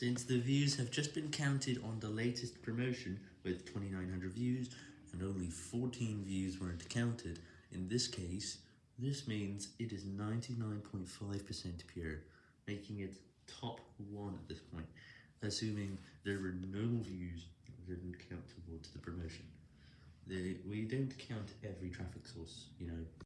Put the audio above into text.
Since the views have just been counted on the latest promotion with 2900 views and only 14 views weren't counted, in this case, this means it is 99.5% pure, making it top 1 at this point, assuming there were no views that didn't count towards the promotion. We don't count every traffic source.